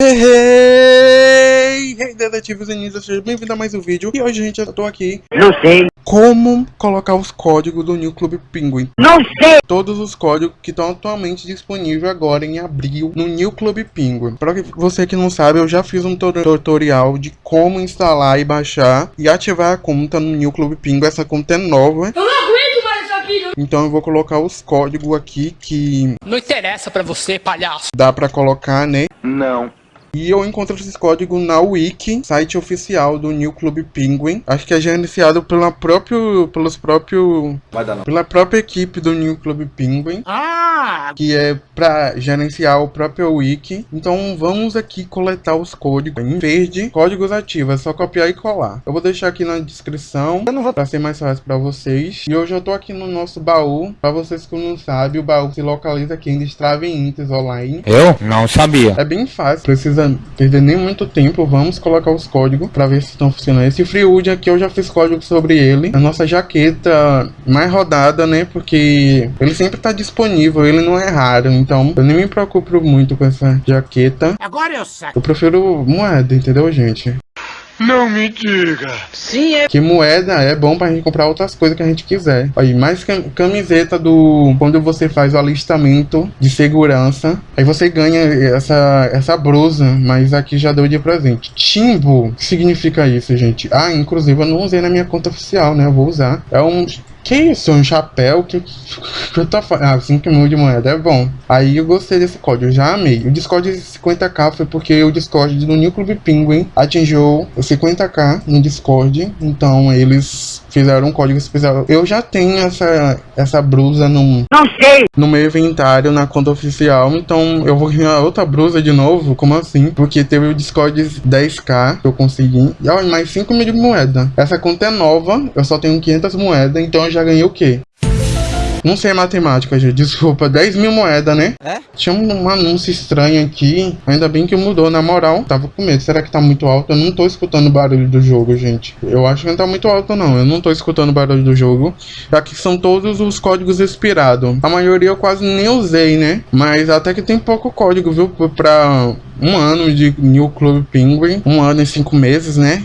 Hey, hey, detetives e ninjas, seja bem-vindo a mais um vídeo. E hoje, gente, eu tô aqui Não sei. Como colocar os códigos do New Club Penguin Não sei. Todos os códigos que estão atualmente disponíveis agora em abril no New Club Penguin Pra você que não sabe, eu já fiz um tutorial de como instalar e baixar E ativar a conta no New Club Penguin Essa conta é nova. Eu não aguento mais aqui, não. Então eu vou colocar os códigos aqui que Não interessa pra você, palhaço. dá pra colocar, né? Não E eu encontro esses códigos na Wiki, site oficial do New Club Penguin. Acho que é gerenciado pela próprio, pelos próprios, pela própria equipe do New Club Penguin, Ah, que é para gerenciar o próprio Wiki. Então vamos aqui coletar os códigos em verde, códigos ativos, é só copiar e colar. Eu vou deixar aqui na descrição para ser mais fácil para vocês. E hoje eu tô aqui no nosso baú, para vocês que não sabem, o baú se localiza aqui em Destrave Intes Online. Eu não sabia. É bem fácil, precisa perder nem muito tempo. Vamos colocar os códigos para ver se estão funcionando. Esse Freewood aqui eu já fiz código sobre ele. A nossa jaqueta mais rodada, né? Porque ele sempre está disponível, ele não é raro. Então eu nem me preocupo muito com essa jaqueta. agora eu saco. Eu prefiro moeda, entendeu, gente? Não me diga. Sim, é Que moeda é bom pra gente comprar outras coisas que a gente quiser. Aí, mais cam- camiseta do... Quando você faz o alistamento de segurança. Aí você ganha essa, essa blusa, mas aqui já deu de presente. Timbo, o que significa isso, gente? Ah, inclusive eu não usei na minha conta oficial, né? Eu vou usar. É um... Que isso? Um chapéu? Que, que eu tô falando? Ah, 5 mil de moeda, é bom. Aí eu gostei desse código, já amei. O Discord de 50k foi porque o Discord do New Club Penguin atingiu 50k no Discord. Então eles fizeram um código especial. Eu já tenho essa, essa blusa no, Não sei no meu inventário na conta oficial. Então eu vou ganhar outra blusa de novo? Como assim? Porque teve o Discord 10k que eu consegui. E ó, mais 5 mil de moeda. Essa conta é nova, eu só tenho 500 moedas. Então eu já ganhei o quê? Não sei matemática, gente. Desculpa, 10 mil moedas, né? É? Tinha um, anúncio estranho aqui. Ainda bem que mudou, na moral. Tava com medo. Será que tá muito alto? Eu não tô escutando o barulho do jogo, gente. Eu acho que não tá muito alto, não. Eu não tô escutando o barulho do jogo. Aqui são todos os códigos expirados. A maioria eu quase nem usei, né? Mas até que tem pouco código, viu? Pra um ano de New Club Penguin. Um ano e cinco meses, né?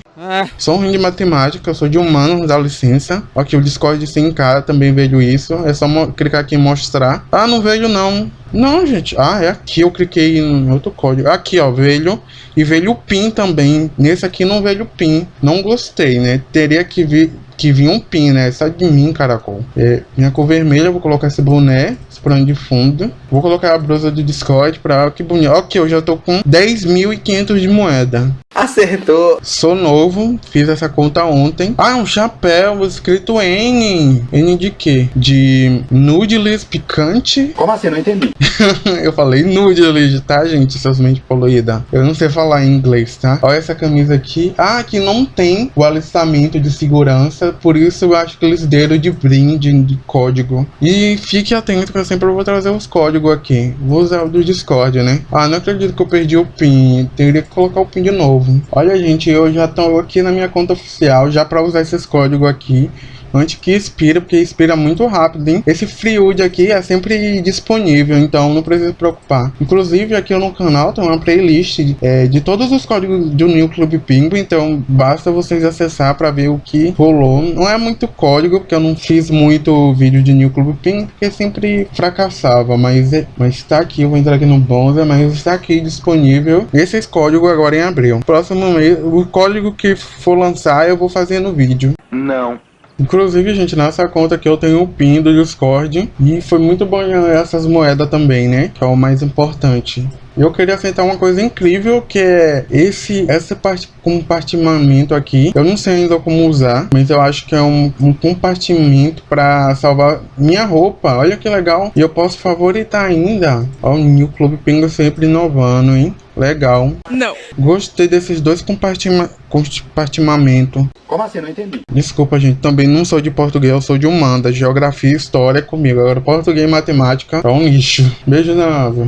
Sou ruim de matemática, sou de humano, dá licença. Aqui o Discord de 100k também vejo isso. É só clicar aqui em mostrar. Ah, não vejo não. Não, gente. Ah, é aqui eu cliquei em outro código. Aqui, ó, velho. E veio o PIN também. Nesse aqui não veio o PIN. Não gostei, né? Teria que vir que vinha um pin, né? Sai de mim, caracol. É, minha cor vermelha, eu vou colocar esse boné, esse plano de fundo. Vou colocar a blusa do Discord pra... Que bonito. Ok, eu já tô com 10.500 de moeda. Acertou Sou novo, fiz essa conta ontem. Ah, um chapéu escrito N. N de quê? De nudelis picante? Como assim? Não entendi eu falei nudelis, tá, gente? Seus mente poluída. Eu não sei falar em inglês, tá? Olha essa camisa aqui. Ah, aqui não tem o alistamento de segurança. Por isso eu acho que eles deram de brinde, de código. E fique atento que eu sempre vou trazer os códigos aqui. Vou usar o do Discord, né? Ah, não acredito que eu perdi o PIN. Teria que colocar o PIN de novo. Olha, gente, eu já tô aqui na minha conta oficial já pra usar esses códigos aqui antes que expira, porque expira muito rápido, hein? Esse Freewood aqui é sempre disponível, então não precisa se preocupar. Inclusive, aqui no canal tem uma playlist é, de todos os códigos do New Club Penguin, então basta vocês acessar para ver o que rolou. Não é muito código, porque eu não fiz muito vídeo de New Club Penguin, porque sempre fracassava, mas, é, mas tá aqui, eu vou entrar aqui no Bonza, mas está aqui disponível esses códigos agora em abril. Próximo mês, o código que for lançar eu vou fazer no vídeo. Não Inclusive, gente, nessa conta aqui eu tenho o PIN do Discord. E foi muito bom ganhar essas moedas também, né? Que é o mais importante. Eu queria aceitar uma coisa incrível que é esse esse part- compartimento aqui. Eu não sei ainda como usar, mas eu acho que é um, um compartimento para salvar minha roupa. Olha que legal. E eu posso favoritar ainda. Ó, o New Club Penguin sempre inovando, hein? Legal. Não. Gostei desses dois compartima compartimento. Como assim? Não entendi Desculpa, gente. Também não sou de português, eu sou de humana. Geografia e história é comigo. Agora, português e matemática é um lixo. Beijo na asa.